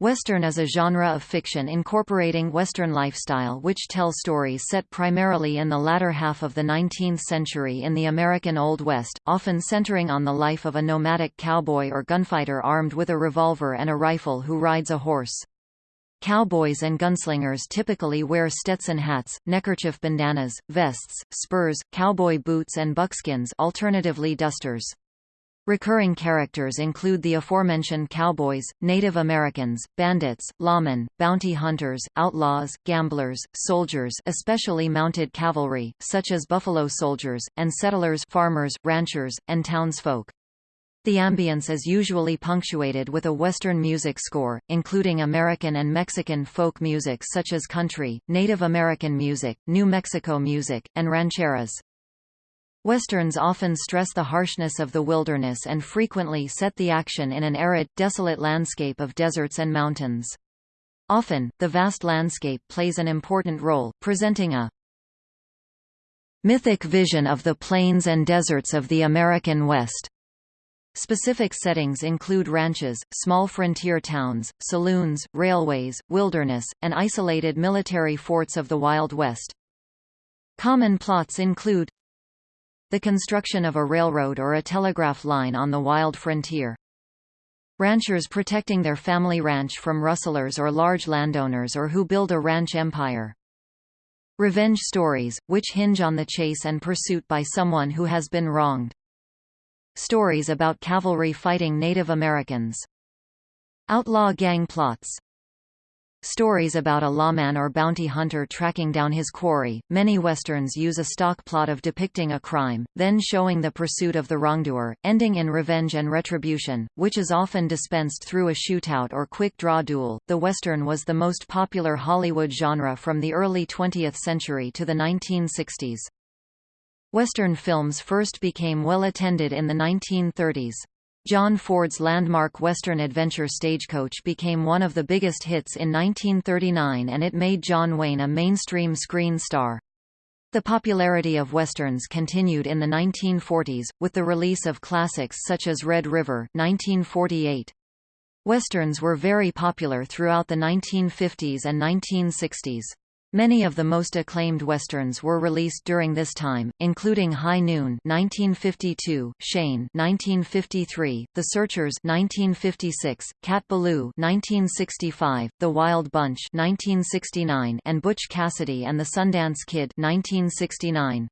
Western is a genre of fiction incorporating Western lifestyle which tells stories set primarily in the latter half of the 19th century in the American Old West, often centering on the life of a nomadic cowboy or gunfighter armed with a revolver and a rifle who rides a horse. Cowboys and gunslingers typically wear Stetson hats, neckerchief bandanas, vests, spurs, cowboy boots and buckskins alternatively dusters. Recurring characters include the aforementioned cowboys, Native Americans, bandits, lawmen, bounty hunters, outlaws, gamblers, soldiers especially mounted cavalry, such as buffalo soldiers, and settlers farmers, ranchers, and townsfolk. The ambience is usually punctuated with a Western music score, including American and Mexican folk music such as country, Native American music, New Mexico music, and rancheras. Westerns often stress the harshness of the wilderness and frequently set the action in an arid, desolate landscape of deserts and mountains. Often, the vast landscape plays an important role, presenting a mythic vision of the plains and deserts of the American West. Specific settings include ranches, small frontier towns, saloons, railways, wilderness, and isolated military forts of the Wild West. Common plots include the construction of a railroad or a telegraph line on the wild frontier. Ranchers protecting their family ranch from rustlers or large landowners or who build a ranch empire. Revenge stories, which hinge on the chase and pursuit by someone who has been wronged. Stories about cavalry fighting Native Americans. Outlaw gang plots Stories about a lawman or bounty hunter tracking down his quarry. Many westerns use a stock plot of depicting a crime, then showing the pursuit of the wrongdoer, ending in revenge and retribution, which is often dispensed through a shootout or quick draw duel. The western was the most popular Hollywood genre from the early 20th century to the 1960s. Western films first became well attended in the 1930s. John Ford's landmark Western adventure Stagecoach became one of the biggest hits in 1939 and it made John Wayne a mainstream screen star. The popularity of Westerns continued in the 1940s, with the release of classics such as Red River 1948. Westerns were very popular throughout the 1950s and 1960s. Many of the most acclaimed westerns were released during this time, including High Noon (1952), Shane (1953), The Searchers (1956), Cat Ballou (1965), The Wild Bunch (1969), and Butch Cassidy and the Sundance Kid (1969).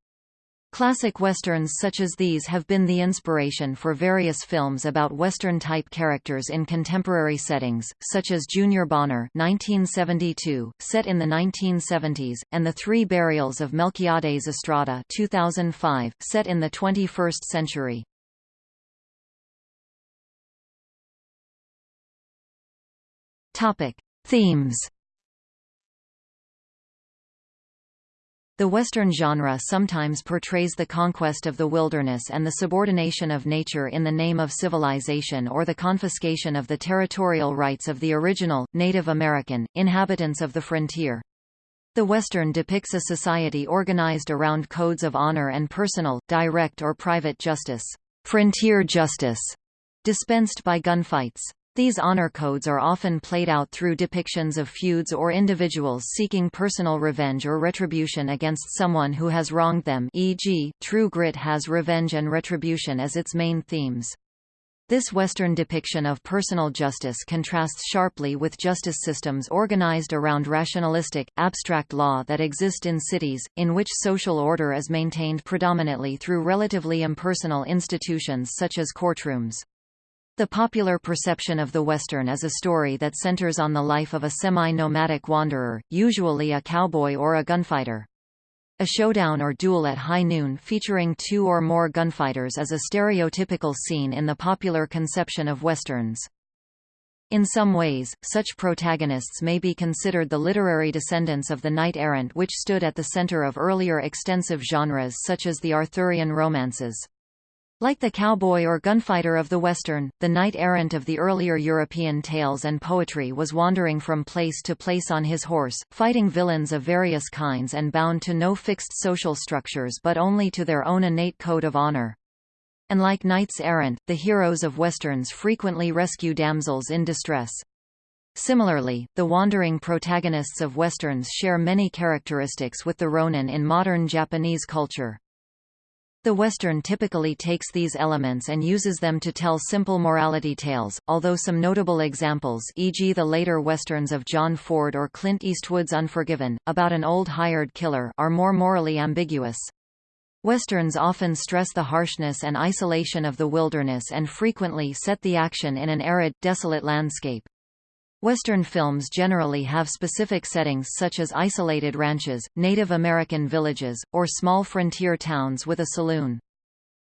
Classic westerns such as these have been the inspiration for various films about western-type characters in contemporary settings, such as Junior Bonner 1972, set in the 1970s, and The Three Burials of Melquiades Estrada 2005, set in the 21st century. Themes The Western genre sometimes portrays the conquest of the wilderness and the subordination of nature in the name of civilization or the confiscation of the territorial rights of the original, Native American, inhabitants of the frontier. The Western depicts a society organized around codes of honor and personal, direct or private justice, frontier justice, dispensed by gunfights. These honor codes are often played out through depictions of feuds or individuals seeking personal revenge or retribution against someone who has wronged them e.g., True Grit has revenge and retribution as its main themes. This Western depiction of personal justice contrasts sharply with justice systems organized around rationalistic, abstract law that exist in cities, in which social order is maintained predominantly through relatively impersonal institutions such as courtrooms. The popular perception of the Western is a story that centers on the life of a semi-nomadic wanderer, usually a cowboy or a gunfighter. A showdown or duel at high noon featuring two or more gunfighters is a stereotypical scene in the popular conception of Westerns. In some ways, such protagonists may be considered the literary descendants of the knight-errant which stood at the center of earlier extensive genres such as the Arthurian romances. Like the cowboy or gunfighter of the Western, the knight-errant of the earlier European tales and poetry was wandering from place to place on his horse, fighting villains of various kinds and bound to no fixed social structures but only to their own innate code of honor. And like knights errant, the heroes of Westerns frequently rescue damsels in distress. Similarly, the wandering protagonists of Westerns share many characteristics with the Ronin in modern Japanese culture. The Western typically takes these elements and uses them to tell simple morality tales, although some notable examples e.g. the later Westerns of John Ford or Clint Eastwood's Unforgiven, about an old hired killer are more morally ambiguous. Westerns often stress the harshness and isolation of the wilderness and frequently set the action in an arid, desolate landscape. Western films generally have specific settings such as isolated ranches, Native American villages, or small frontier towns with a saloon.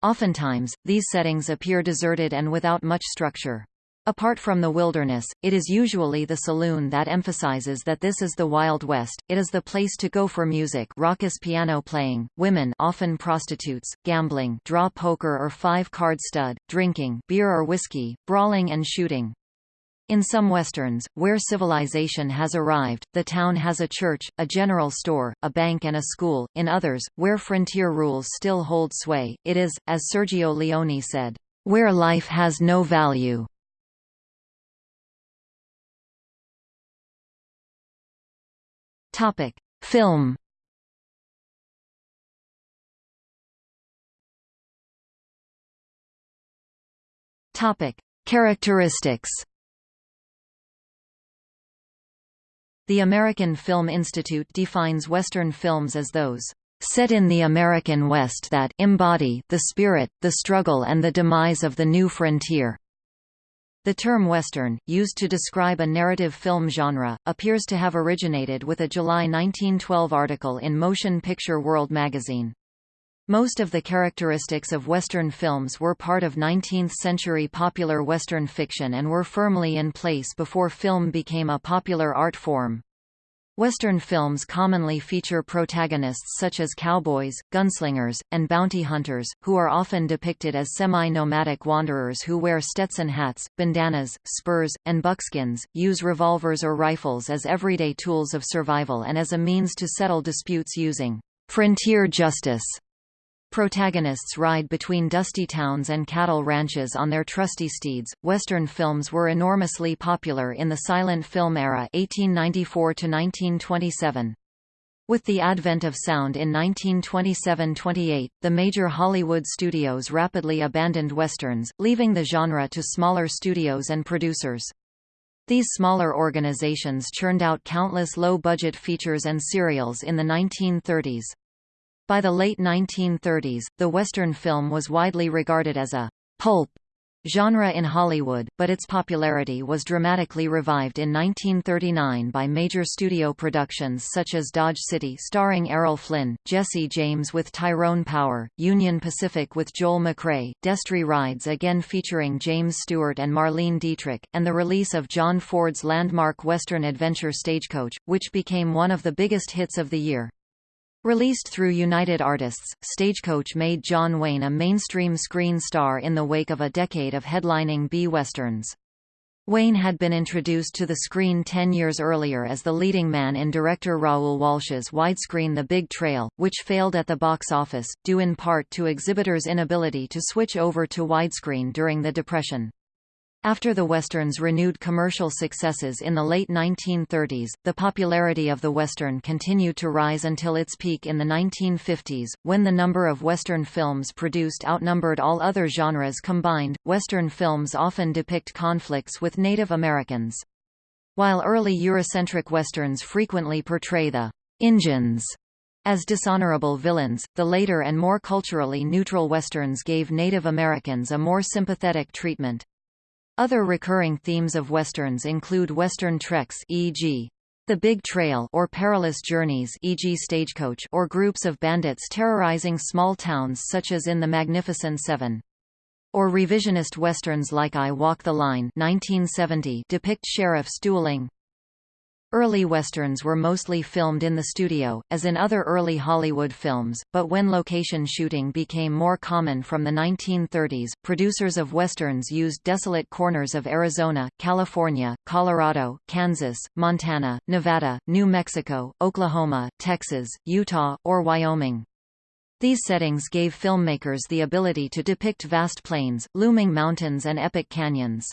Oftentimes, these settings appear deserted and without much structure. Apart from the wilderness, it is usually the saloon that emphasizes that this is the Wild West, it is the place to go for music raucous piano playing, women often prostitutes, gambling draw poker or five-card stud, drinking beer or whiskey, brawling and shooting. In some westerns, where civilization has arrived, the town has a church, a general store, a bank and a school. In others, where frontier rules still hold sway, it is, as Sergio Leone said, where life has no value. Film. Characteristics. The American Film Institute defines Western films as those set in the American West that embody the spirit, the struggle and the demise of the new frontier. The term Western, used to describe a narrative film genre, appears to have originated with a July 1912 article in Motion Picture World magazine. Most of the characteristics of Western films were part of 19th-century popular Western fiction and were firmly in place before film became a popular art form. Western films commonly feature protagonists such as cowboys, gunslingers, and bounty hunters, who are often depicted as semi-nomadic wanderers who wear Stetson hats, bandanas, spurs, and buckskins, use revolvers or rifles as everyday tools of survival and as a means to settle disputes using frontier justice. Protagonists ride between dusty towns and cattle ranches on their trusty steeds. Western films were enormously popular in the silent film era 1894 to 1927. With the advent of sound in 1927–28, the major Hollywood studios rapidly abandoned westerns, leaving the genre to smaller studios and producers. These smaller organizations churned out countless low-budget features and serials in the 1930s. By the late 1930s, the Western film was widely regarded as a «pulp» genre in Hollywood, but its popularity was dramatically revived in 1939 by major studio productions such as Dodge City starring Errol Flynn, Jesse James with Tyrone Power, Union Pacific with Joel McCrea, Destry Rides again featuring James Stewart and Marlene Dietrich, and the release of John Ford's landmark Western adventure Stagecoach, which became one of the biggest hits of the year. Released through United Artists, Stagecoach made John Wayne a mainstream screen star in the wake of a decade of headlining B-westerns. Wayne had been introduced to the screen ten years earlier as the leading man in director Raoul Walsh's widescreen The Big Trail, which failed at the box office, due in part to exhibitors' inability to switch over to widescreen during the Depression. After the Western's renewed commercial successes in the late 1930s, the popularity of the Western continued to rise until its peak in the 1950s, when the number of Western films produced outnumbered all other genres combined. Western films often depict conflicts with Native Americans. While early Eurocentric Westerns frequently portray the Injuns as dishonorable villains, the later and more culturally neutral Westerns gave Native Americans a more sympathetic treatment. Other recurring themes of westerns include western treks e.g. The Big Trail or perilous journeys e.g. Stagecoach or groups of bandits terrorizing small towns such as in The Magnificent Seven. Or revisionist westerns like I Walk the Line 1970 depict sheriffs dueling, Early westerns were mostly filmed in the studio, as in other early Hollywood films, but when location shooting became more common from the 1930s, producers of westerns used desolate corners of Arizona, California, Colorado, Kansas, Montana, Nevada, New Mexico, Oklahoma, Texas, Utah, or Wyoming. These settings gave filmmakers the ability to depict vast plains, looming mountains and epic canyons.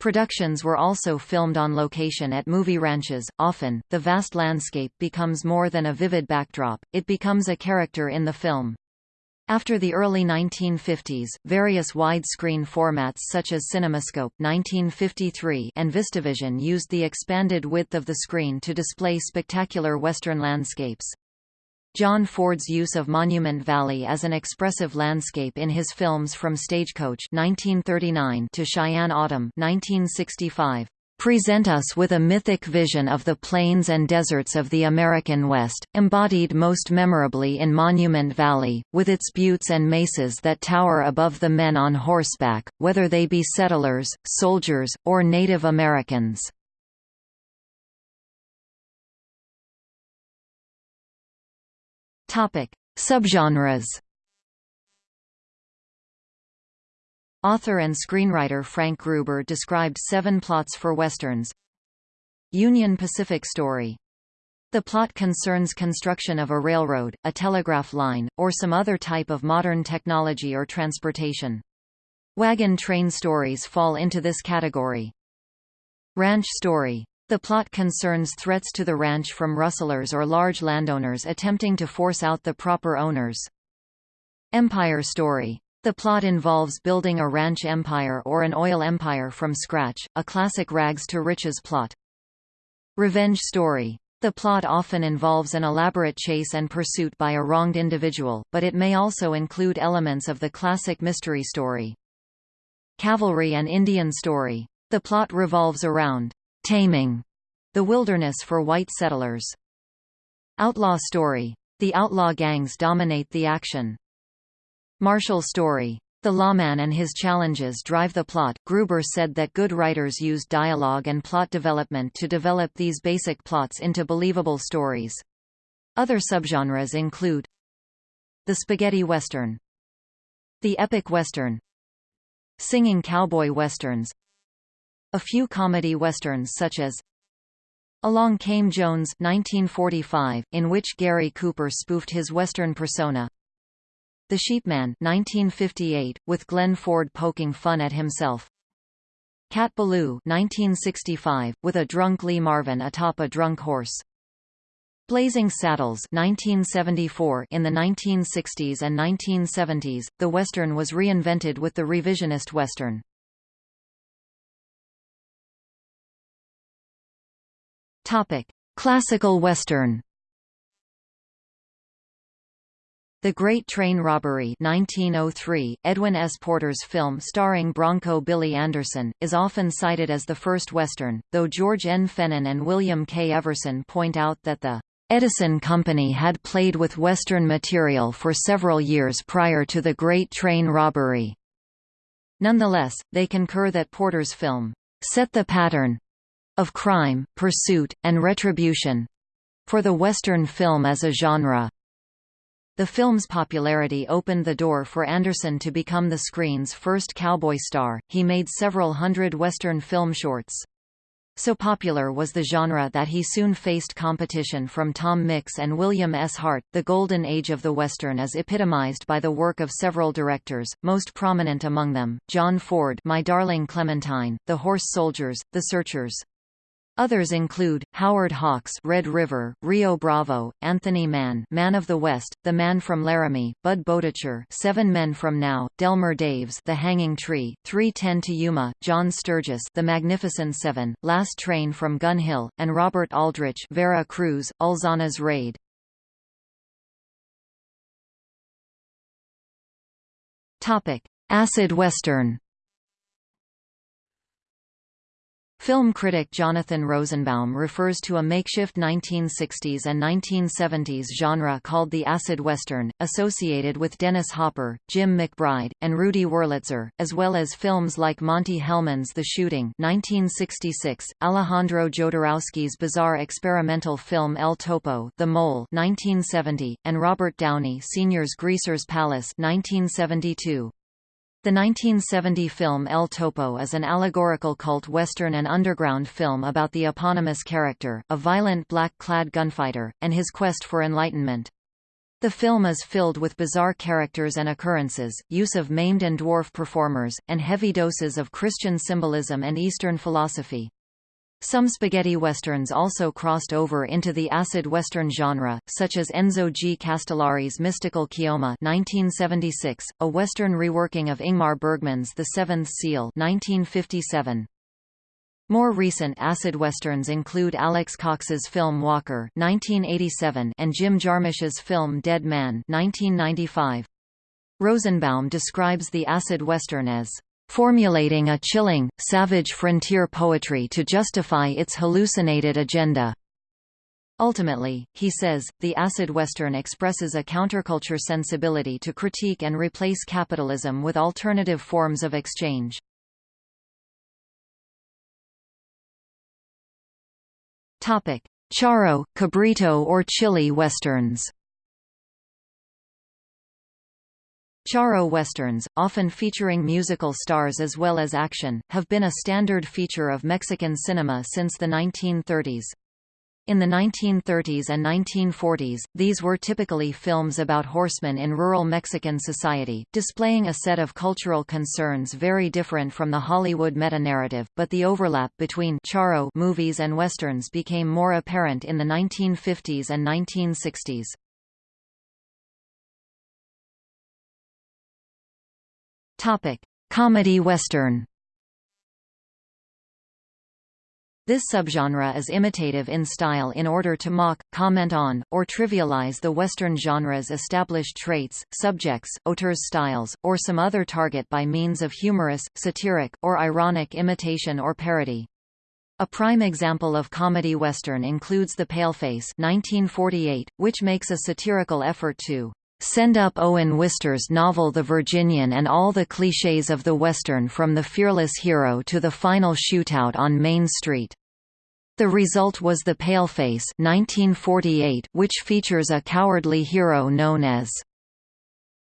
Productions were also filmed on location at movie ranches. Often, the vast landscape becomes more than a vivid backdrop, it becomes a character in the film. After the early 1950s, various widescreen formats such as CinemaScope 1953 and VistaVision used the expanded width of the screen to display spectacular western landscapes. John Ford's use of Monument Valley as an expressive landscape in his films from Stagecoach 1939 to Cheyenne Autumn 1965 present us with a mythic vision of the plains and deserts of the American West, embodied most memorably in Monument Valley, with its buttes and mesas that tower above the men on horseback, whether they be settlers, soldiers, or Native Americans. Topic: Subgenres. Author and screenwriter Frank Gruber described seven plots for westerns. Union Pacific Story. The plot concerns construction of a railroad, a telegraph line, or some other type of modern technology or transportation. Wagon train stories fall into this category. Ranch Story. The plot concerns threats to the ranch from rustlers or large landowners attempting to force out the proper owners. Empire story. The plot involves building a ranch empire or an oil empire from scratch, a classic rags to riches plot. Revenge story. The plot often involves an elaborate chase and pursuit by a wronged individual, but it may also include elements of the classic mystery story. Cavalry and Indian story. The plot revolves around taming the wilderness for white settlers. Outlaw story. The outlaw gangs dominate the action. Marshal story. The lawman and his challenges drive the plot. Gruber said that good writers use dialogue and plot development to develop these basic plots into believable stories. Other subgenres include the spaghetti western, the epic western, singing cowboy westerns, a few comedy westerns such as Along Came Jones 1945, in which Gary Cooper spoofed his western persona. The Sheepman 1958, with Glenn Ford poking fun at himself. Cat Ballou 1965, with a drunk Lee Marvin atop a drunk horse. Blazing Saddles 1974 In the 1960s and 1970s, the Western was reinvented with the revisionist Western. Topic: Classical Western. The Great Train Robbery 1903, Edwin S. Porter's film starring Bronco Billy Anderson, is often cited as the first Western, though George N. Fenin and William K. Everson point out that the Edison Company had played with Western material for several years prior to the Great Train Robbery. Nonetheless, they concur that Porter's film set the pattern of crime, pursuit, and retribution for the Western film as a genre. The film's popularity opened the door for Anderson to become the screen's first cowboy star. He made several hundred Western film shorts. So popular was the genre that he soon faced competition from Tom Mix and William S. Hart. The golden age of the Western is epitomized by the work of several directors, most prominent among them, John Ford My Darling Clementine, The Horse Soldiers, The Searchers. Others include, Howard Hawks Red River, Rio Bravo, Anthony Mann Man of the West, The Man from Laramie, Budd Boetticher Seven Men from Now, Delmer Daves The Hanging Tree, 310 to Yuma, John Sturges The Magnificent Seven, Last Train from Gun Hill, and Robert Aldrich Vera Cruz, Ulzana's Raid. Topic: Acid Western Film critic Jonathan Rosenbaum refers to a makeshift 1960s and 1970s genre called the acid western, associated with Dennis Hopper, Jim McBride, and Rudy Wurlitzer, as well as films like Monte Hellman's The Shooting 1966, Alejandro Jodorowsky's bizarre experimental film El Topo The Mole 1970, and Robert Downey Sr.'s Greaser's Palace 1972. The 1970 film El Topo is an allegorical cult western and underground film about the eponymous character, a violent black-clad gunfighter, and his quest for enlightenment. The film is filled with bizarre characters and occurrences, use of maimed and dwarf performers, and heavy doses of Christian symbolism and Eastern philosophy. Some spaghetti westerns also crossed over into the acid western genre, such as Enzo G. Castellari's Mystical Keoma 1976, a western reworking of Ingmar Bergman's The Seventh Seal 1957. More recent acid westerns include Alex Cox's film Walker 1987 and Jim Jarmusch's film Dead Man 1995. Rosenbaum describes the acid western as formulating a chilling, savage frontier poetry to justify its hallucinated agenda. Ultimately, he says, the acid western expresses a counterculture sensibility to critique and replace capitalism with alternative forms of exchange. Charro, cabrito or chili westerns Charro westerns, often featuring musical stars as well as action, have been a standard feature of Mexican cinema since the 1930s. In the 1930s and 1940s, these were typically films about horsemen in rural Mexican society, displaying a set of cultural concerns very different from the Hollywood meta-narrative, but the overlap between charro movies and westerns became more apparent in the 1950s and 1960s. Topic: Comedy western. This subgenre is imitative in style in order to mock, comment on, or trivialize the Western genre's established traits, subjects, auteurs styles, or some other target by means of humorous, satiric, or ironic imitation or parody. A prime example of comedy western includes The Paleface 1948, which makes a satirical effort to Send up Owen Wister's novel The Virginian and all the clichés of the Western from the fearless hero to the final shootout on Main Street. The result was The Paleface 1948, which features a cowardly hero known as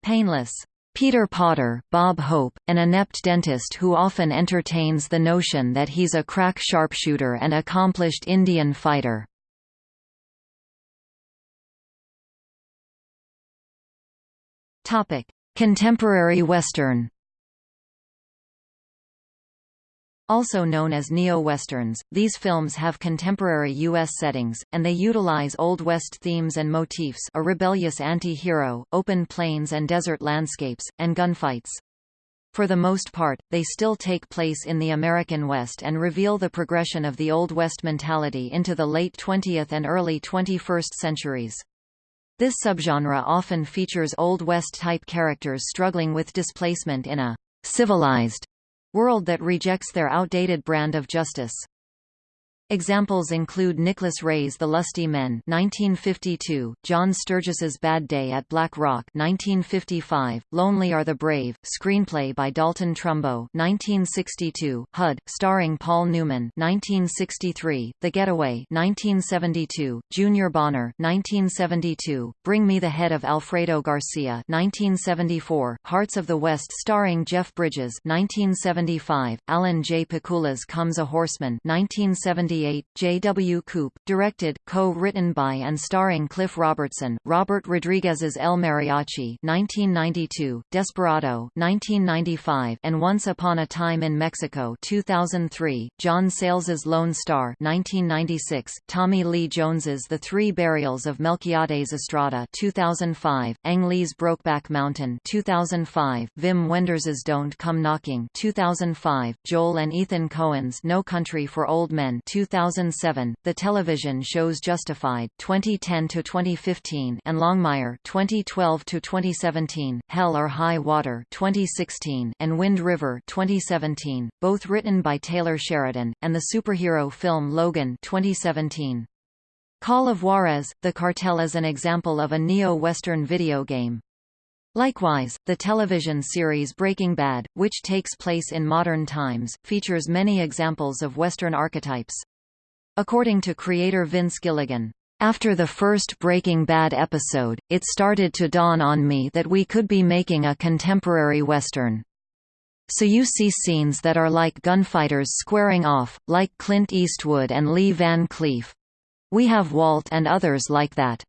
Painless. Peter Potter, Bob Hope, an inept dentist who often entertains the notion that he's a crack sharpshooter and accomplished Indian fighter. Topic: Contemporary Western. Also known as neo-westerns, these films have contemporary U.S. settings, and they utilize Old West themes and motifs a rebellious anti-hero, open plains and desert landscapes, and gunfights. For the most part, they still take place in the American West and reveal the progression of the Old West mentality into the late 20th and early 21st centuries. This subgenre often features Old West-type characters struggling with displacement in a «civilized» world that rejects their outdated brand of justice. Examples include Nicholas Ray's The Lusty Men 1952, John Sturges's Bad Day at Black Rock 1955, Lonely Are the Brave, screenplay by Dalton Trumbo 1962, HUD, starring Paul Newman 1963, The Getaway 1972, Junior Bonner 1972, Bring Me the Head of Alfredo Garcia 1974, Hearts of the West starring Jeff Bridges 1975, Alan J. Pakula's Comes a Horseman 1978 1988, J. W. Coop, directed, co-written by and starring Cliff Robertson, Robert Rodriguez's El Mariachi 1992, Desperado 1995, and Once Upon a Time in Mexico 2003, John Sayles's Lone Star 1996, Tommy Lee Jones's The Three Burials of Melquiades Estrada 2005, Ang Lee's Brokeback Mountain 2005, Wim Wenders's Don't Come Knocking 2005, Joel and Ethan Coen's No Country for Old Men 2005, 2007, the television shows Justified 2010 to 2015 and Longmire 2012 to 2017, Hell or High Water 2016 and Wind River 2017, both written by Taylor Sheridan, and the superhero film Logan 2017. Call of Juarez, The Cartel is an example of a neo-Western video game. Likewise, the television series Breaking Bad, which takes place in modern times, features many examples of Western archetypes. According to creator Vince Gilligan, after the first Breaking Bad episode, it started to dawn on me that we could be making a contemporary Western. So you see scenes that are like gunfighters squaring off, like Clint Eastwood and Lee Van Cleef. We have Walt and others like that.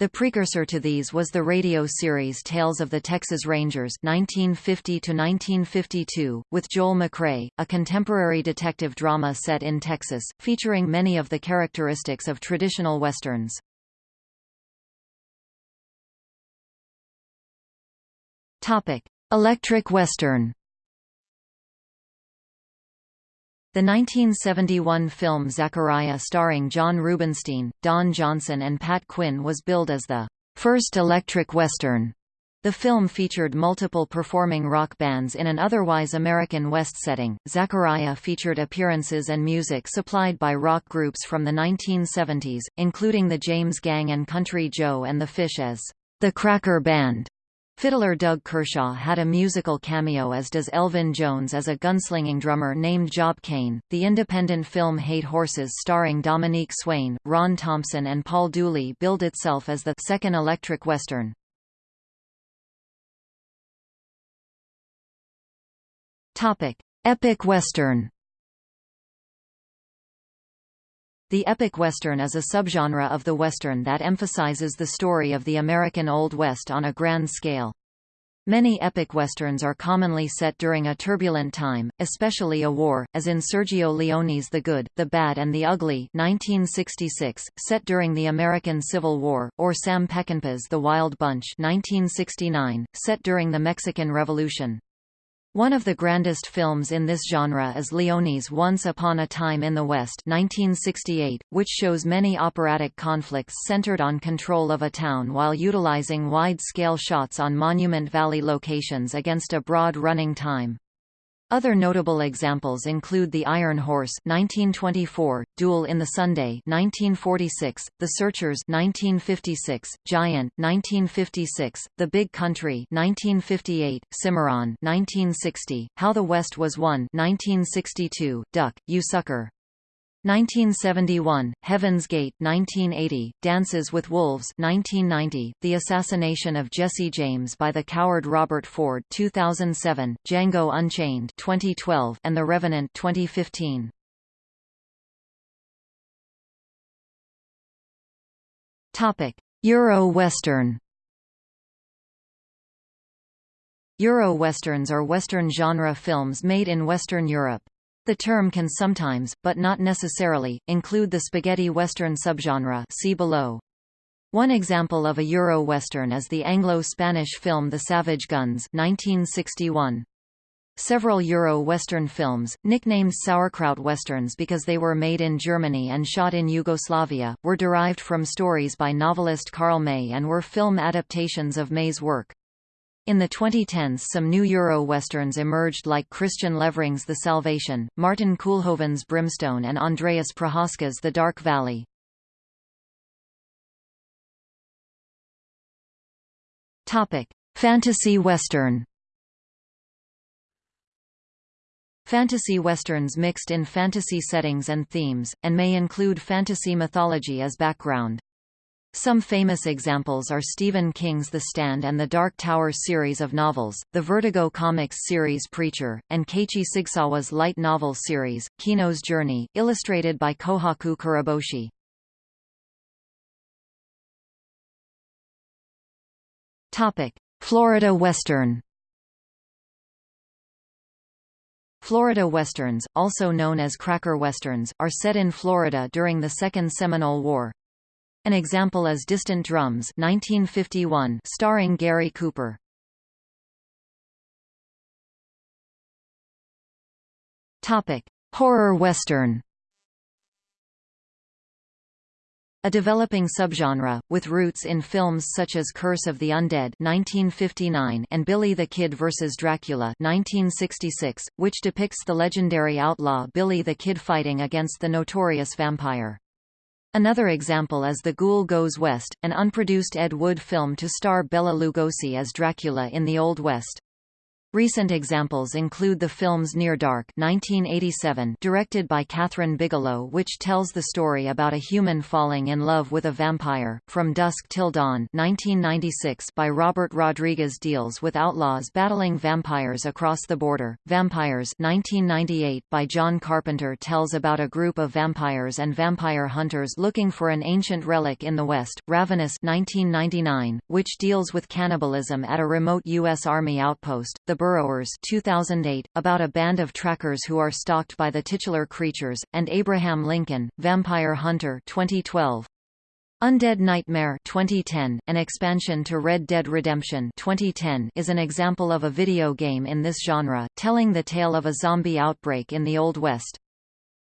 The precursor to these was the radio series Tales of the Texas Rangers 1950-1952, with Joel McCrea, a contemporary detective drama set in Texas, featuring many of the characteristics of traditional westerns. Electric western The 1971 film Zachariah starring John Rubinstein, Don Johnson and Pat Quinn was billed as the first electric western. The film featured multiple performing rock bands in an otherwise American West setting. Zachariah featured appearances and music supplied by rock groups from the 1970s, including the James Gang and Country Joe and the Fish as the Cracker Band. Fiddler Doug Kershaw had a musical cameo as does Elvin Jones as a gunslinging drummer named Job Kane. The independent film Hate Horses starring Dominique Swain, Ron Thompson and Paul Dooley billed itself as the second electric western. Topic: Epic western. The epic western is a subgenre of the western that emphasizes the story of the American Old West on a grand scale. Many epic westerns are commonly set during a turbulent time, especially a war, as in Sergio Leone's The Good, the Bad and the Ugly 1966, set during the American Civil War, or Sam Peckinpah's The Wild Bunch 1969, set during the Mexican Revolution. One of the grandest films in this genre is Leone's Once Upon a Time in the West 1968, which shows many operatic conflicts centered on control of a town while utilizing wide-scale shots on Monument Valley locations against a broad running time. Other notable examples include The Iron Horse 1924, Duel in the Sunday 1946, The Searchers 1956, Giant 1956, The Big Country 1958, Cimarron 1960, How the West Was Won 1962, Duck, You Sucker 1971, Heaven's Gate 1980, Dances with Wolves 1990, The Assassination of Jesse James by the coward Robert Ford 2007, Django Unchained 2012, and The Revenant 2015. Topic: Euro-Western Euro-Westerns are Western genre films made in Western Europe. The term can sometimes, but not necessarily, include the spaghetti western subgenre see below. One example of a Euro-Western is the Anglo-Spanish film The Savage Guns 1961. Several Euro-Western films, nicknamed sauerkraut westerns because they were made in Germany and shot in Yugoslavia, were derived from stories by novelist Karl May and were film adaptations of May's work. In the 2010s some new Euro-westerns emerged like Kristian Levring's The Salvation, Martin Koolhoven's Brimstone and Andreas Prochaska's The Dark Valley. Fantasy western Fantasy westerns mixed in fantasy settings and themes, and may include fantasy mythology as background. Some famous examples are Stephen King's The Stand and the Dark Tower series of novels, the Vertigo Comics series Preacher, and Keiichi Sigsawa's light novel series, Kino's Journey, illustrated by Kohaku Kuroboshi. Florida Western Florida Westerns, also known as Cracker Westerns, are set in Florida during the Second Seminole War. An example is Distant Drums 1951 starring Gary Cooper. Topic: Horror Western. A developing subgenre, with roots in films such as Curse of the Undead 1959 and Billy the Kid vs. Dracula 1966, which depicts the legendary outlaw Billy the Kid fighting against the notorious vampire. Another example is The Ghoul Goes West, an unproduced Ed Wood film to star Bela Lugosi as Dracula in the Old West. Recent examples include the films Near Dark 1987 directed by Kathryn Bigelow which tells the story about a human falling in love with a vampire, From Dusk Till Dawn 1996 by Robert Rodriguez deals with outlaws battling vampires across the border, Vampires 1998 by John Carpenter tells about a group of vampires and vampire hunters looking for an ancient relic in the West, Ravenous 1999, which deals with cannibalism at a remote U.S. Army outpost, The Burrowers 2008, about a band of trackers who are stalked by the titular creatures, and Abraham Lincoln, Vampire Hunter 2012. Undead Nightmare 2010, an expansion to Red Dead Redemption 2010 is an example of a video game in this genre, telling the tale of a zombie outbreak in the Old West.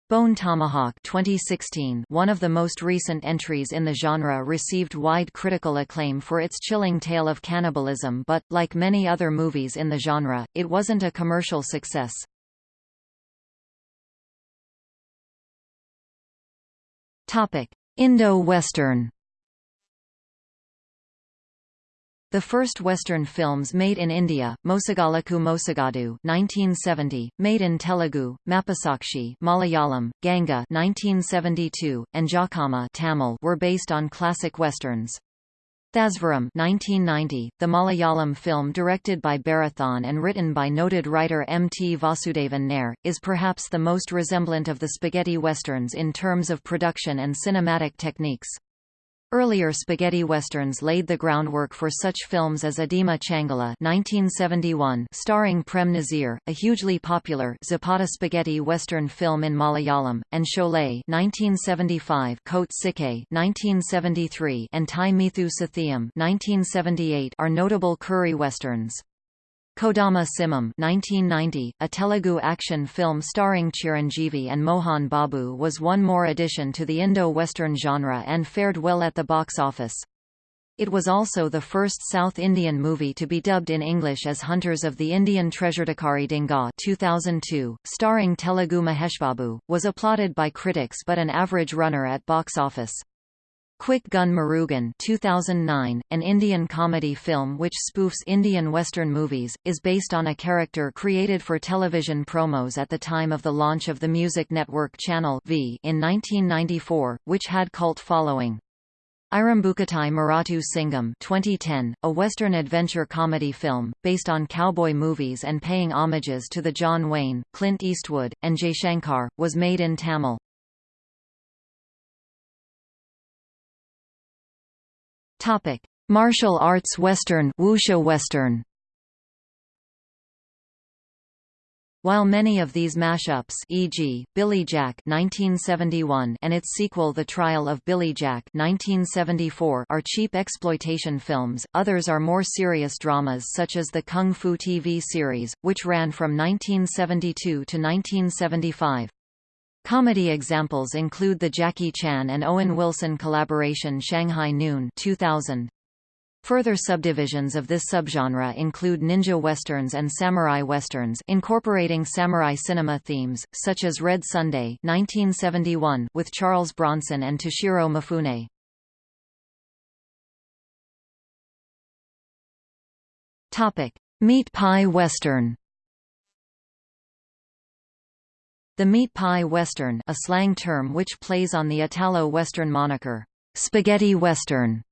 Bone Tomahawk 2016 one of the most recent entries in the genre received wide critical acclaim for its chilling tale of cannibalism but, like many other movies in the genre, it wasn't a commercial success. Indo-Western The first Western films made in India, Mosagalaku Mosagadu 1970, made in Telugu, Mappusakshi Malayalam, Ganga 1972, and Jakkamma Tamil were based on classic westerns. Thazhvaram 1990, the Malayalam film directed by Bharathan and written by noted writer M. T. Vasudevan Nair, is perhaps the most resemblant of the spaghetti westerns in terms of production and cinematic techniques. Earlier spaghetti westerns laid the groundwork for such films as Adima Changala 1971 starring Prem Nazir, a hugely popular Zapata spaghetti western film in Malayalam, and Sholay 1975 Kote 1973 and Thai Meethu Sathiyam 1978 are notable curry westerns. Kodama Simham 1990, a Telugu action film starring Chiranjeevi and Mohan Babu was one more addition to the Indo-Western genre and fared well at the box office. It was also the first South Indian movie to be dubbed in English as Hunters of the Indian Treasuredakari Donga 2002, starring Telugu Mahesh Babu, was applauded by critics but an average runner at box office. Quick Gun Murugan 2009, an Indian comedy film which spoofs Indian Western movies, is based on a character created for television promos at the time of the launch of the Music Network Channel v in 1994, which had cult following. Irumbukkottai Murattu Singam 2010, a Western adventure comedy film, based on cowboy movies and paying homages to the John Wayne, Clint Eastwood, and Jaishankar, was made in Tamil. Topic: Martial arts western, wuxia western. While many of these mashups e.g., Billy Jack 1971 and its sequel The Trial of Billy Jack 1974 are cheap exploitation films, others are more serious dramas such as the Kung Fu TV series, which ran from 1972 to 1975. Comedy examples include the Jackie Chan and Owen Wilson collaboration Shanghai Noon 2000. Further subdivisions of this subgenre include ninja westerns and samurai westerns incorporating samurai cinema themes, such as Red Sunday 1971 with Charles Bronson and Toshiro Mifune. Meat pie western The meat pie western a slang term which plays on the Italo-Western moniker, spaghetti western,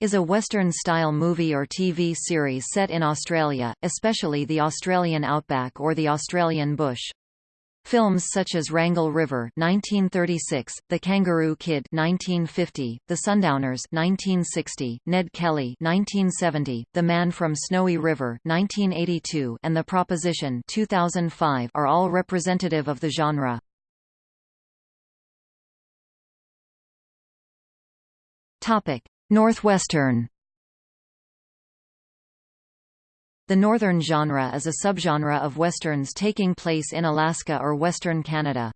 is a Western-style movie or TV series set in Australia, especially the Australian outback or the Australian bush. Films such as Rangle River 1936, The Kangaroo Kid 1950, The Sundowners 1960, Ned Kelly 1970, The Man from Snowy River 1982, and The Proposition 2005 are all representative of the genre. Topic: Northwestern The northern genre is a subgenre of westerns taking place in Alaska or western Canada.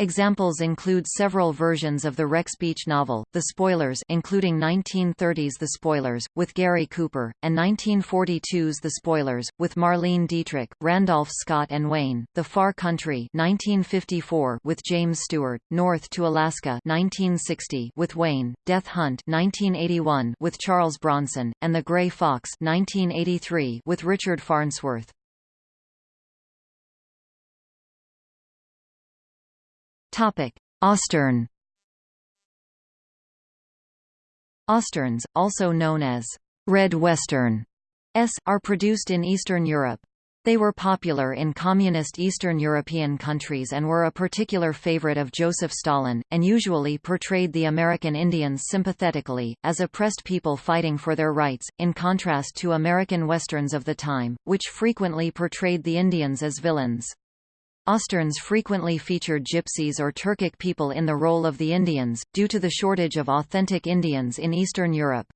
Examples include several versions of the Rex Beach novel, The Spoilers including 1930's The Spoilers, with Gary Cooper, and 1942's The Spoilers, with Marlene Dietrich, Randolph Scott and Wayne, The Far Country 1954 with James Stewart, North to Alaska 1960 with Wayne, Death Hunt 1981 with Charles Bronson, and The Gray Fox 1983 with Richard Farnsworth. Ostern Osterns, also known as red western, s, are produced in Eastern Europe. They were popular in communist Eastern European countries and were a particular favorite of Joseph Stalin, and usually portrayed the American Indians sympathetically, as oppressed people fighting for their rights, in contrast to American Westerns of the time, which frequently portrayed the Indians as villains. Osterns frequently featured gypsies or Turkic people in the role of the Indians, due to the shortage of authentic Indians in Eastern Europe.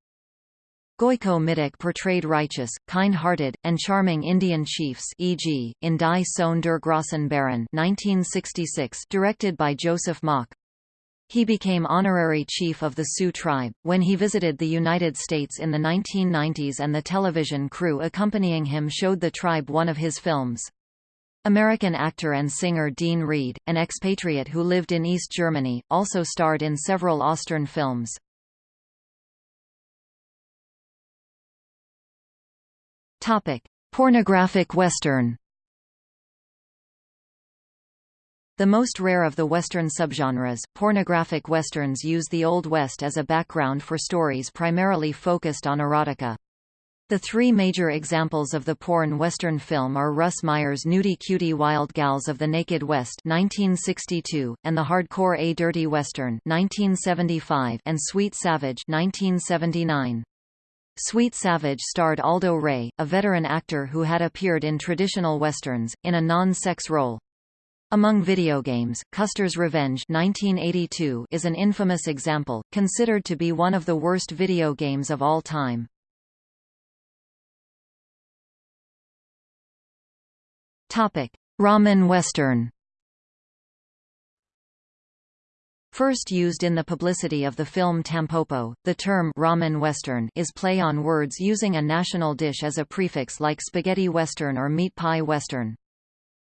Gojko Mitic portrayed righteous, kind-hearted, and charming Indian chiefs e.g., in Die Sohn der Grossen Bären 1966 directed by Joseph Mock. He became honorary chief of the Sioux tribe, when he visited the United States in the 1990s and the television crew accompanying him showed the tribe one of his films. American actor and singer Dean Reed, an expatriate who lived in East Germany, also starred in several Ostern films. Topic: Pornographic Western. The most rare of the Western subgenres, pornographic Westerns use the Old West as a background for stories primarily focused on erotica. The three major examples of the porn western film are Russ Meyer's Nudie Cutie Wild Gals of the Naked West 1962, and the hardcore A Dirty Western 1975 and Sweet Savage 1979. Sweet Savage starred Aldo Ray, a veteran actor who had appeared in traditional westerns, in a non-sex role. Among video games, Custer's Revenge 1982 is an infamous example, considered to be one of the worst video games of all time. Ramen Western First used in the publicity of the film Tampopo, the term ramen western is play on words using a national dish as a prefix like spaghetti western or meat pie western.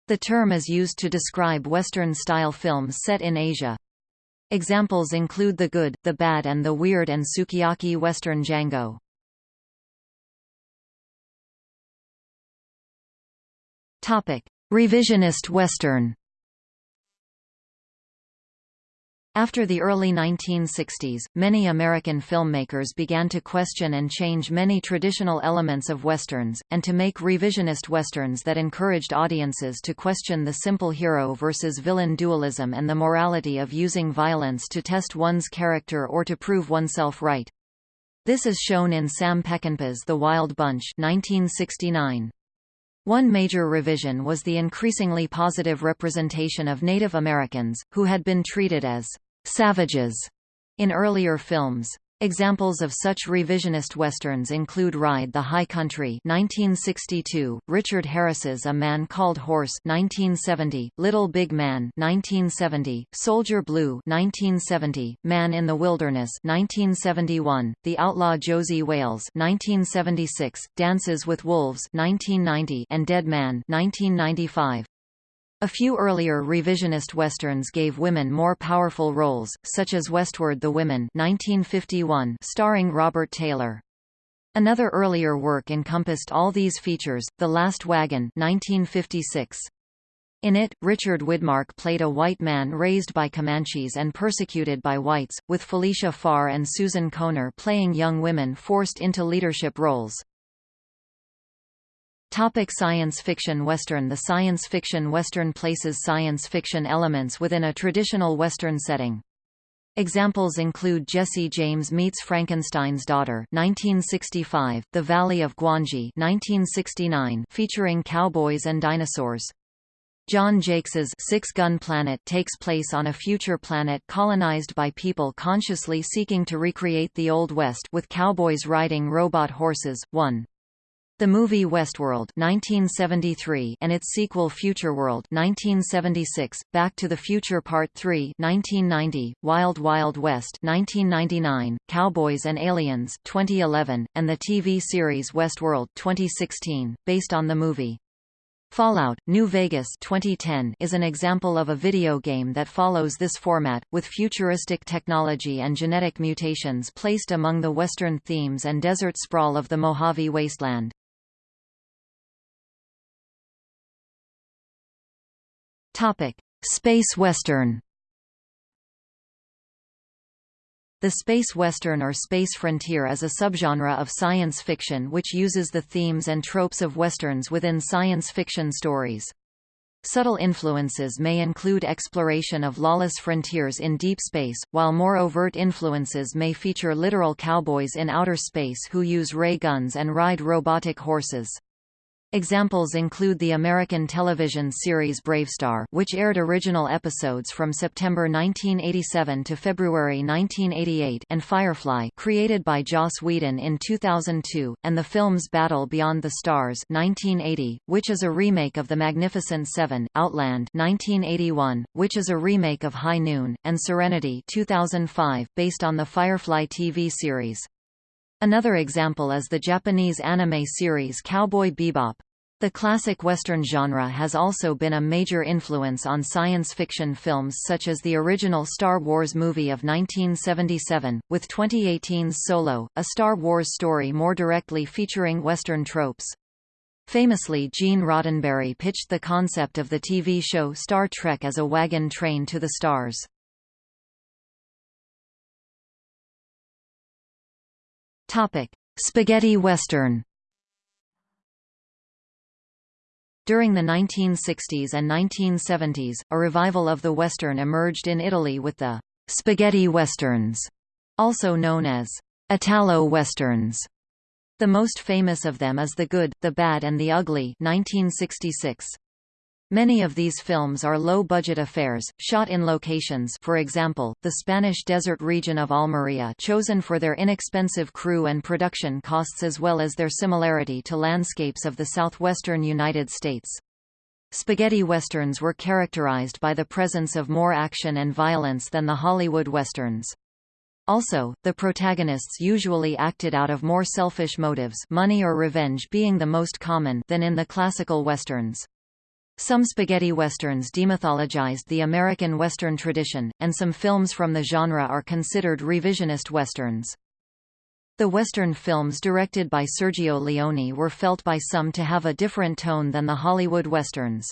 The term is used to describe western-style films set in Asia. Examples include The Good, The Bad and The Weird and Sukiyaki Western Django. Revisionist Western After the early 1960s, many American filmmakers began to question and change many traditional elements of westerns, and to make revisionist westerns that encouraged audiences to question the simple hero versus villain dualism and the morality of using violence to test one's character or to prove oneself right. This is shown in Sam Peckinpah's The Wild Bunch 1969. One major revision was the increasingly positive representation of Native Americans, who had been treated as savages in earlier films. Examples of such revisionist westerns include Ride the High Country 1962, Richard Harris's A Man Called Horse 1970, Little Big Man 1970, Soldier Blue 1970, Man in the Wilderness 1971, The Outlaw Josey Wales 1976, Dances with Wolves 1990, and Dead Man 1995. A few earlier revisionist westerns gave women more powerful roles, such as Westward the Women 1951 starring Robert Taylor. Another earlier work encompassed all these features, The Last Wagon 1956. In it, Richard Widmark played a white man raised by Comanches and persecuted by whites, with Felicia Farr and Susan Kohner playing young women forced into leadership roles. Topic science fiction Western The science fiction Western places science fiction elements within a traditional Western setting. Examples include Jesse James Meets Frankenstein's Daughter 1965, The Valley of Gwangi 1969 featuring cowboys and dinosaurs. John Jakes's Six Gun Planet takes place on a future planet colonized by people consciously seeking to recreate the Old West with cowboys riding robot horses. 1. The movie Westworld 1973 and its sequel Futureworld 1976, Back to the Future Part 3 1990, Wild Wild West 1999, Cowboys and Aliens 2011, and the TV series Westworld 2016, based on the movie. Fallout, New Vegas 2010 is an example of a video game that follows this format, with futuristic technology and genetic mutations placed among the western themes and desert sprawl of the Mojave Wasteland. Topic: Space Western. The space western or space frontier is a subgenre of science fiction which uses the themes and tropes of westerns within science fiction stories. Subtle influences may include exploration of lawless frontiers in deep space, while more overt influences may feature literal cowboys in outer space who use ray guns and ride robotic horses. Examples include the American television series BraveStarr which aired original episodes from September 1987 to February 1988 and Firefly created by Joss Whedon in 2002, and the films Battle Beyond the Stars 1980, which is a remake of The Magnificent Seven, Outland 1981, which is a remake of High Noon, and Serenity 2005, based on the Firefly TV series. Another example is the Japanese anime series Cowboy Bebop. The classic Western genre has also been a major influence on science fiction films such as the original Star Wars movie of 1977, with 2018's Solo, a Star Wars story more directly featuring Western tropes. Famously Gene Roddenberry pitched the concept of the TV show Star Trek as a wagon train to the stars. Topic: Spaghetti Western. During the 1960s and 1970s, a revival of the Western emerged in Italy with the spaghetti westerns, also known as Italo-westerns. The most famous of them is The Good, the Bad and the Ugly 1966. Many of these films are low-budget affairs, shot in locations for example, the Spanish desert region of Almería chosen for their inexpensive crew and production costs as well as their similarity to landscapes of the southwestern United States. Spaghetti westerns were characterized by the presence of more action and violence than the Hollywood westerns. Also, the protagonists usually acted out of more selfish motives money or revenge being the most common than in the classical westerns. Some spaghetti westerns demythologized the American Western tradition, and some films from the genre are considered revisionist westerns. The Western films directed by Sergio Leone were felt by some to have a different tone than the Hollywood westerns.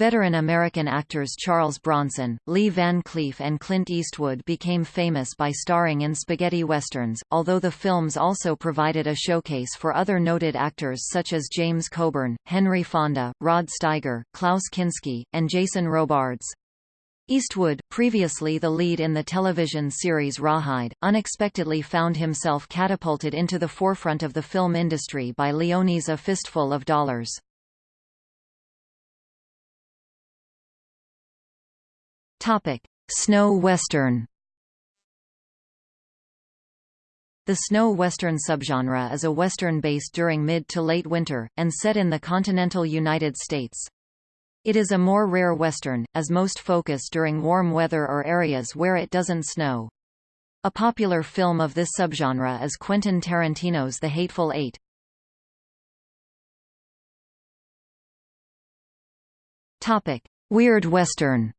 Veteran American actors Charles Bronson, Lee Van Cleef and Clint Eastwood became famous by starring in spaghetti westerns, although the films also provided a showcase for other noted actors such as James Coburn, Henry Fonda, Rod Steiger, Klaus Kinski, and Jason Robards. Eastwood, previously the lead in the television series Rawhide, unexpectedly found himself catapulted into the forefront of the film industry by Leone's A Fistful of Dollars. Topic: Snow Western. The snow western subgenre is a western based during mid to late winter, and set in the continental United States. It is a more rare western, as most focus during warm weather or areas where it doesn't snow. A popular film of this subgenre is Quentin Tarantino's The Hateful Eight. Topic: Weird Western.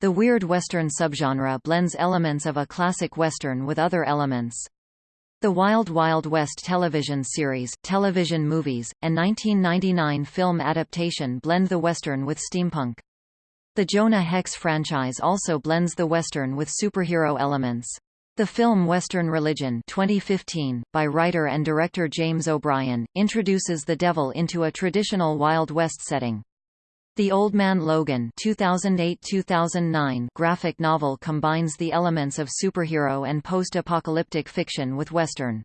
The weird Western subgenre blends elements of a classic Western with other elements. The Wild Wild West television series, television movies, and 1999 film adaptation blend the Western with steampunk. The Jonah Hex franchise also blends the Western with superhero elements. The film Western Religion 2015, by writer and director James O'Brien, introduces the devil into a traditional Wild West setting. The Old Man Logan 2008-2009 graphic novel combines the elements of superhero and post-apocalyptic fiction with Western.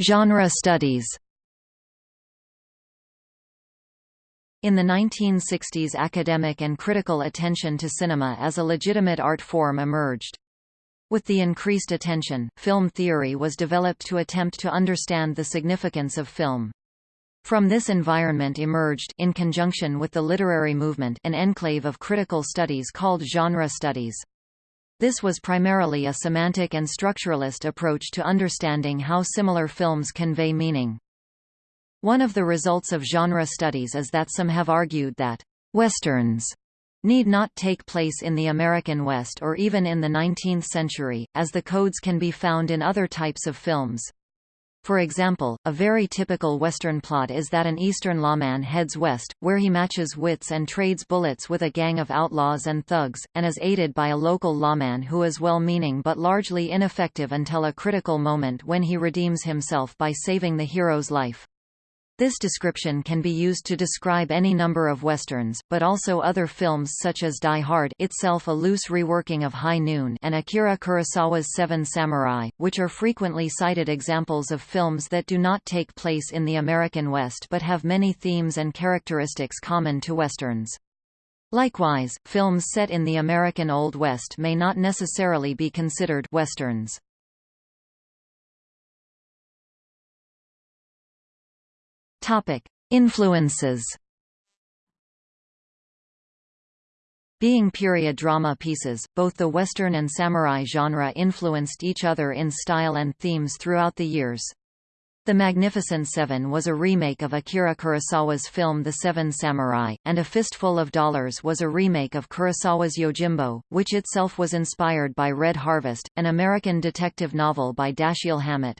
Genre studies. In the 1960s academic and critical attention to cinema as a legitimate art form emerged. With the increased attention, film theory was developed to attempt to understand the significance of film. From this environment emerged in conjunction with the literary movement an enclave of critical studies called genre studies. This was primarily a semantic and structuralist approach to understanding how similar films convey meaning. One of the results of genre studies is that some have argued that westerns need not take place in the American West or even in the 19th century, as the codes can be found in other types of films. For example, a very typical Western plot is that an Eastern lawman heads west, where he matches wits and trades bullets with a gang of outlaws and thugs, and is aided by a local lawman who is well-meaning but largely ineffective until a critical moment when he redeems himself by saving the hero's life. This description can be used to describe any number of westerns, but also other films such as Die Hard itself a loose reworking of High Noon and Akira Kurosawa's Seven Samurai, which are frequently cited examples of films that do not take place in the American West but have many themes and characteristics common to westerns. Likewise, films set in the American Old West may not necessarily be considered westerns. Topic: Influences. Being period drama pieces, both the Western and samurai genre influenced each other in style and themes throughout the years. The Magnificent Seven was a remake of Akira Kurosawa's film The Seven Samurai, and A Fistful of Dollars was a remake of Kurosawa's Yojimbo, which itself was inspired by Red Harvest, an American detective novel by Dashiell Hammett.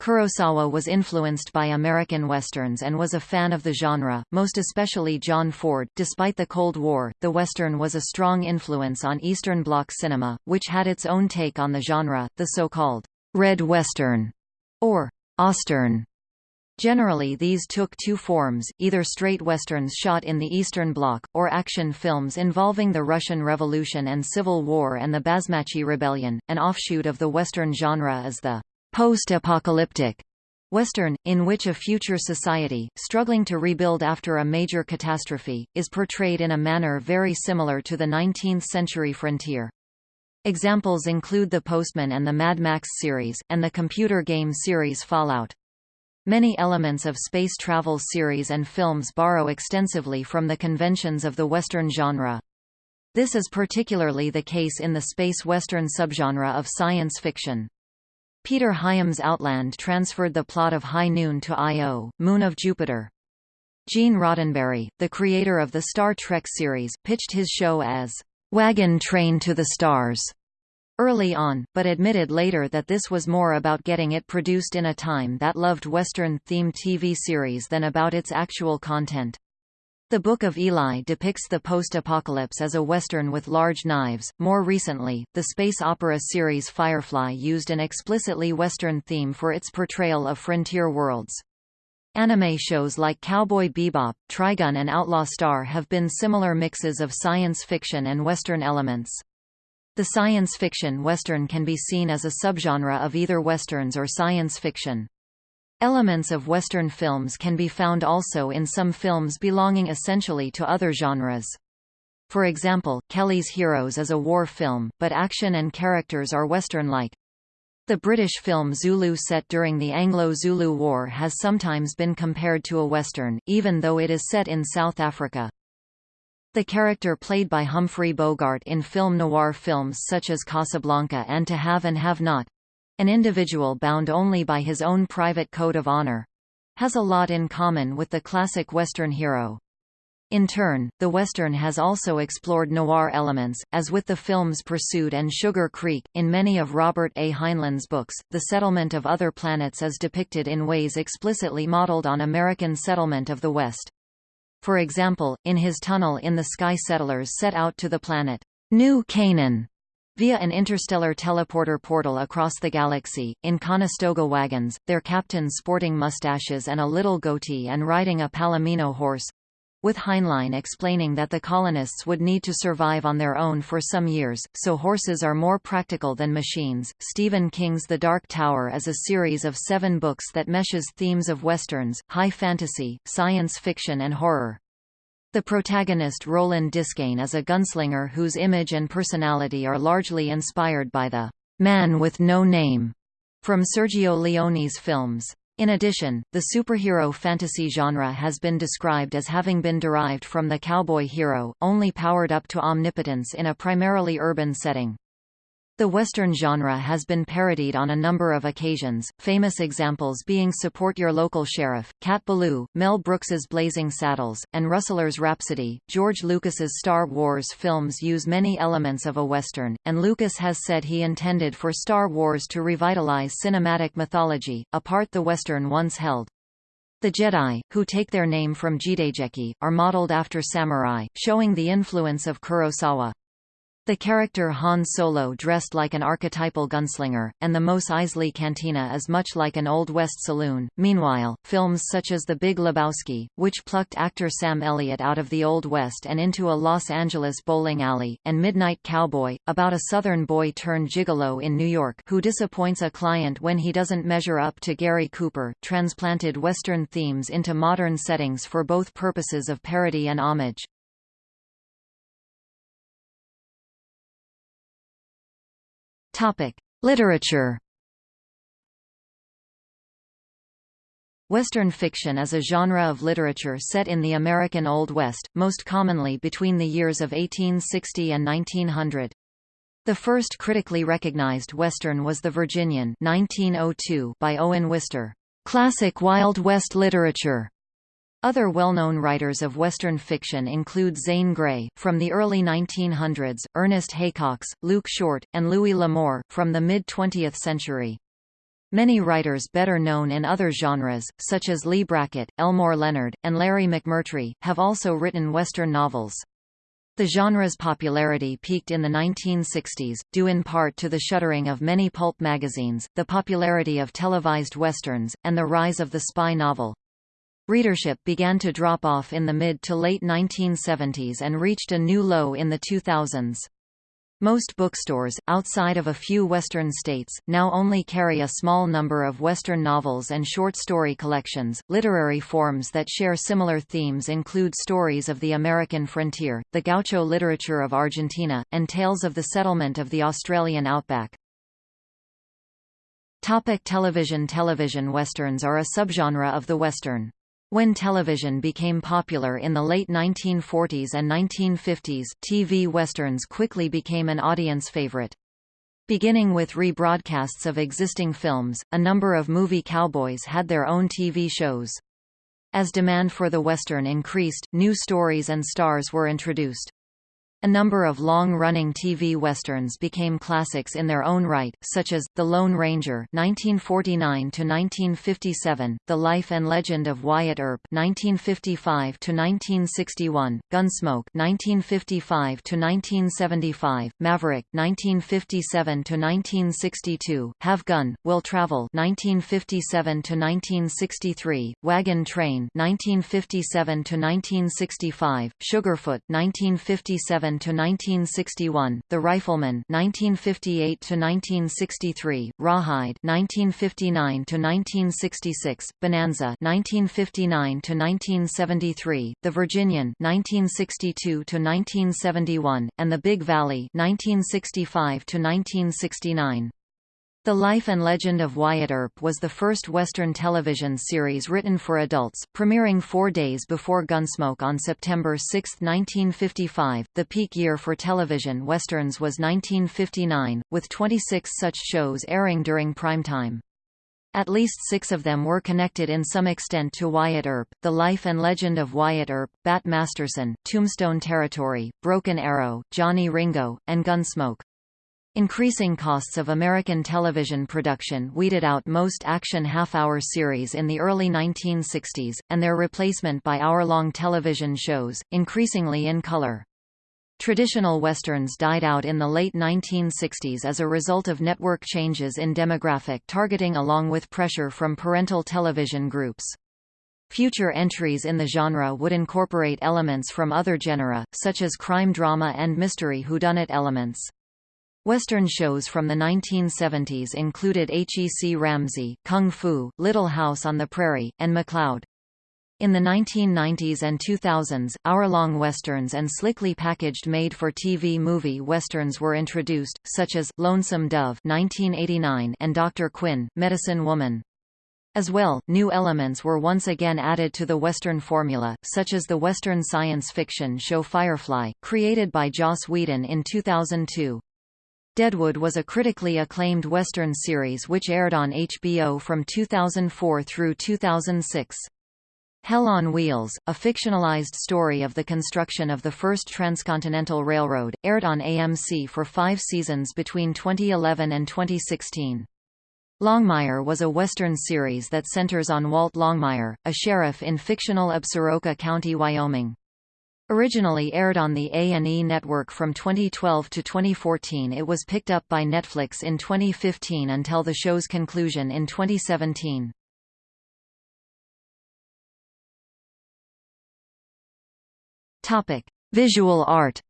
Kurosawa was influenced by American westerns and was a fan of the genre, most especially John Ford. Despite the Cold War, the western was a strong influence on Eastern Bloc cinema, which had its own take on the genre, the so-called red western or Ostern. Generally these took two forms, either straight westerns shot in the Eastern Bloc, or action films involving the Russian Revolution and Civil War and the Basmachi Rebellion. An offshoot of the western genre is the post-apocalyptic Western, in which a future society, struggling to rebuild after a major catastrophe, is portrayed in a manner very similar to the 19th-century frontier. Examples include The Postman and the Mad Max series, and the computer game series Fallout. Many elements of space travel series and films borrow extensively from the conventions of the Western genre. This is particularly the case in the space Western subgenre of science fiction. Peter Hyams' Outland transferred the plot of High Noon to Io, Moon of Jupiter. Gene Roddenberry, the creator of the Star Trek series, pitched his show as Wagon Train to the Stars early on, but admitted later that this was more about getting it produced in a time that loved Western-themed TV series than about its actual content. The Book of Eli depicts the post-apocalypse as a western with large knives. More recently, the space opera series Firefly used an explicitly western theme for its portrayal of frontier worlds. Anime shows like Cowboy Bebop, Trigun and Outlaw Star have been similar mixes of science fiction and western elements. The science fiction western can be seen as a subgenre of either westerns or science fiction. Elements of Western films can be found also in some films belonging essentially to other genres. For example, Kelly's Heroes is a war film, but action and characters are Western-like. The British film Zulu set during the Anglo-Zulu War has sometimes been compared to a Western, even though it is set in South Africa. The character played by Humphrey Bogart in film noir films such as Casablanca and To Have and Have Not, an individual bound only by his own private code of honor. Has a lot in common with the classic Western hero. In turn, the Western has also explored noir elements, as with the films Pursued and Sugar Creek. In many of Robert A. Heinlein's books, the settlement of other planets is depicted in ways explicitly modeled on American settlement of the West. For example, in his Tunnel in the Sky settlers set out to the planet New Canaan via an interstellar teleporter portal across the galaxy, in Conestoga wagons, their captains sporting mustaches and a little goatee and riding a palomino horse with Heinlein explaining that the colonists would need to survive on their own for some years, so horses are more practical than machines. Stephen King's The Dark Tower is a series of seven books that meshes themes of westerns, high fantasy, science fiction and horror. The protagonist Roland Deschain is a gunslinger whose image and personality are largely inspired by the «man with no name» from Sergio Leone's films. In addition, the superhero fantasy genre has been described as having been derived from the cowboy hero, only powered up to omnipotence in a primarily urban setting. The Western genre has been parodied on a number of occasions, famous examples being Support Your Local Sheriff, Cat Ballou, Mel Brooks's Blazing Saddles, and Rustler's Rhapsody. George Lucas's Star Wars films use many elements of a Western, and Lucas has said he intended for Star Wars to revitalize cinematic mythology, a part the Western once held. The Jedi, who take their name from jidaigeki, are modeled after samurai, showing the influence of Kurosawa. The character Han Solo dressed like an archetypal gunslinger, and the Mos Eisley Cantina is much like an Old West saloon. Meanwhile, films such as The Big Lebowski, which plucked actor Sam Elliott out of the Old West and into a Los Angeles bowling alley, and Midnight Cowboy, about a Southern boy turned gigolo in New York who disappoints a client when he doesn't measure up to Gary Cooper, transplanted Western themes into modern settings for both purposes of parody and homage. Topic: Literature. Western fiction is a genre of literature set in the American Old West, most commonly between the years of 1860 and 1900. The first critically recognized Western was The Virginian 1902 by Owen Wister. Classic Wild West literature. Other well-known writers of Western fiction include Zane Grey, from the early 1900s, Ernest Haycox, Luke Short, and Louis L'Amour, from the mid-20th century. Many writers better known in other genres, such as Leigh Brackett, Elmore Leonard, and Larry McMurtry, have also written Western novels. The genre's popularity peaked in the 1960s, due in part to the shuttering of many pulp magazines, the popularity of televised westerns, and the rise of the spy novel. Readership began to drop off in the mid to late 1970s and reached a new low in the 2000s. Most bookstores, outside of a few Western states, now only carry a small number of Western novels and short story collections. Literary forms that share similar themes include stories of the American frontier, the gaucho literature of Argentina, and tales of the settlement of the Australian outback. Topic television Television westerns are a subgenre of the western. When television became popular in the late 1940s and 1950s, TV westerns quickly became an audience favorite. Beginning with rebroadcasts of existing films, a number of movie cowboys had their own TV shows. As demand for the western increased, new stories and stars were introduced. A number of long-running TV westerns became classics in their own right, such as The Lone Ranger (1949–1957), The Life and Legend of Wyatt Earp (1955–1961), Gunsmoke (1955–1975), Maverick (1957–1962), Have Gun, Will Travel (1957–1963), Wagon Train (1957–1965), Sugarfoot (1957 to 1961, The Rifleman 1958 to 1963, Rawhide 1959 to 1966, Bonanza 1959 to 1973, The Virginian 1962 to 1971, and The Big Valley 1965 to 1969. The Life and Legend of Wyatt Earp was the first Western television series written for adults, premiering four days before Gunsmoke on September 6, 1955. The peak year for television westerns was 1959, with 26 such shows airing during primetime. At least six of them were connected in some extent to Wyatt Earp, The Life and Legend of Wyatt Earp, Bat Masterson, Tombstone Territory, Broken Arrow, Johnny Ringo, and Gunsmoke. Increasing costs of American television production weeded out most action half-hour series in the early 1960s, and their replacement by hour-long television shows, increasingly in color. Traditional westerns died out in the late 1960s as a result of network changes in demographic targeting along with pressure from parental television groups. Future entries in the genre would incorporate elements from other genera, such as crime drama and mystery whodunit elements. Western shows from the 1970s included H.E.C. Ramsey, Kung Fu, Little House on the Prairie, and McCloud. In the 1990s and 2000s, hour-long westerns and slickly packaged made-for-TV movie westerns were introduced, such as Lonesome Dove (1989) and Dr. Quinn, Medicine Woman. As well, new elements were once again added to the Western formula, such as the Western science fiction show Firefly, created by Joss Whedon in 2002. Deadwood was a critically acclaimed Western series which aired on HBO from 2004 through 2006. Hell on Wheels, a fictionalized story of the construction of the first transcontinental railroad, aired on AMC for five seasons between 2011 and 2016. Longmire was a Western series that centers on Walt Longmire, a sheriff in fictional Absaroka County, Wyoming. Originally aired on the A&E network from 2012 to 2014 it was picked up by Netflix in 2015 until the show's conclusion in 2017. Topic: Visual art.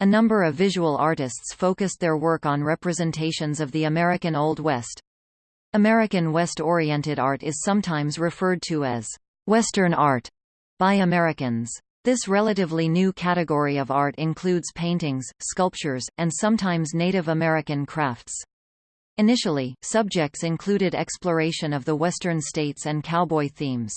A number of visual artists focused their work on representations of the American Old West. American West-oriented art is sometimes referred to as Western art by Americans. This relatively new category of art includes paintings, sculptures, and sometimes Native American crafts. Initially, subjects included exploration of the western states and cowboy themes.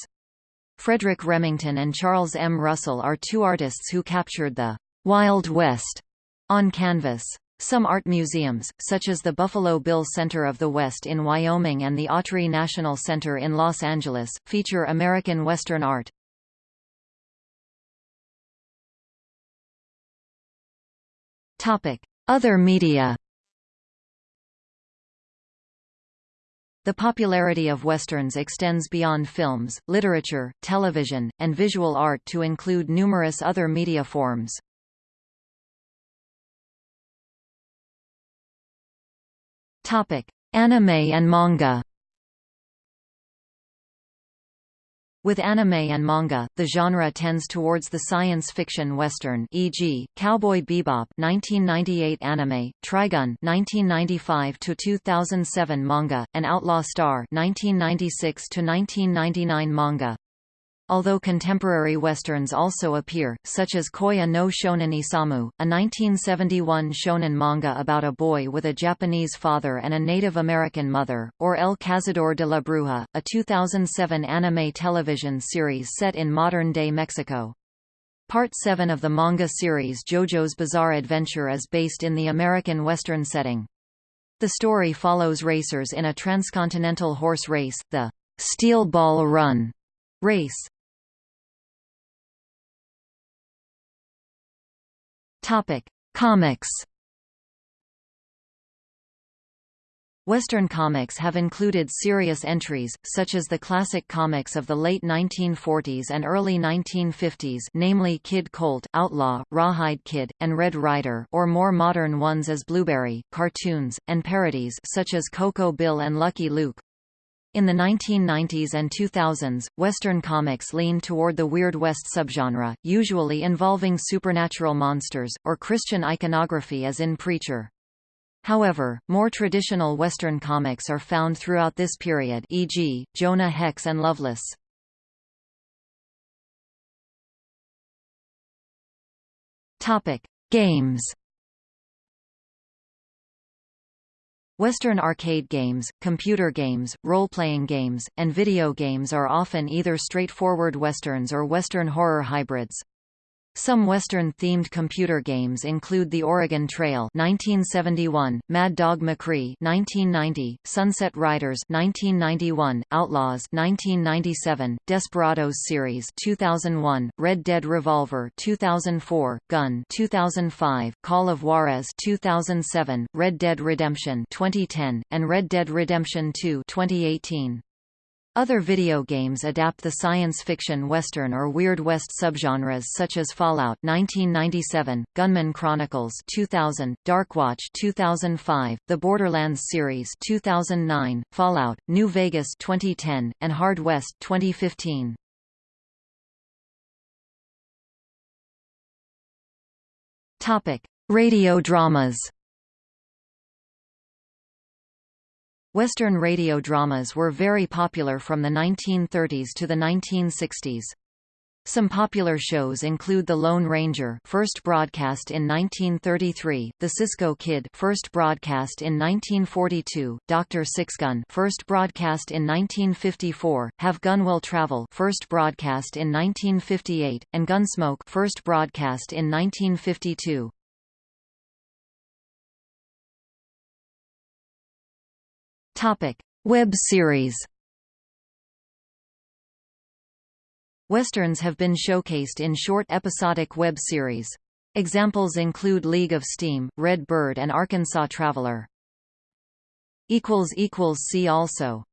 Frederic Remington and Charles M. Russell are two artists who captured the Wild West on canvas. Some art museums, such as the Buffalo Bill Center of the West in Wyoming and the Autry National Center in Los Angeles, feature American Western art. Other media The popularity of Westerns extends beyond films, literature, television, and visual art to include numerous other media forms. Anime and manga With anime and manga, the genre tends towards the science fiction western e.g., Cowboy Bebop 1998 anime, Trigun 1995 to 2007 manga, and Outlaw Star 1996 to 1999 manga. Although contemporary westerns also appear, such as Koya no Shonen Isamu, a 1971 shonen manga about a boy with a Japanese father and a Native American mother, or El Cazador de la Bruja, a 2007 anime television series set in modern-day Mexico. Part 7 of the manga series JoJo's Bizarre Adventure is based in the American Western setting. The story follows racers in a transcontinental horse race, the Steel Ball Run race. Topic: Comics. Western comics have included serious entries, such as the classic comics of the late 1940s and early 1950s namely Kid Colt, Outlaw, Rawhide Kid, and Red Ryder or more modern ones as Blueberry, cartoons, and parodies such as Coco Bill and Lucky Luke. In the 1990s and 2000s, Western comics leaned toward the Weird West subgenre, usually involving supernatural monsters, or Christian iconography as in Preacher. However, more traditional Western comics are found throughout this period e.g., Jonah Hex and Loveless. Games Western arcade games, computer games, role-playing games, and video games are often either straightforward westerns or western horror hybrids. Some Western-themed computer games include The Oregon Trail 1971, Mad Dog McCree 1990, Sunset Riders 1991, Outlaws 1997, Desperados series 2001, Red Dead Revolver 2004, Gun 2005, Call of Juarez 2007, Red Dead Redemption 2010, and Red Dead Redemption 2 2018. Other video games adapt the science fiction western or Weird West subgenres such as Fallout 1997, Gunman Chronicles 2000, Darkwatch 2005, the Borderlands series 2009, Fallout: New Vegas 2010, and Hard West 2015. Topic: Radio dramas. Western radio dramas were very popular from the 1930s to the 1960s. Some popular shows include The Lone Ranger, first broadcast in 1933, The Cisco Kid, first broadcast in 1942, Dr. Sixgun, first broadcast in 1954, Have Gun Will Travel, first broadcast in 1958, and Gunsmoke, first broadcast in 1952. Topic: Web series. Westerns have been showcased in short episodic web series. Examples include League of Steam, Red Bird and Arkansas Traveler. See also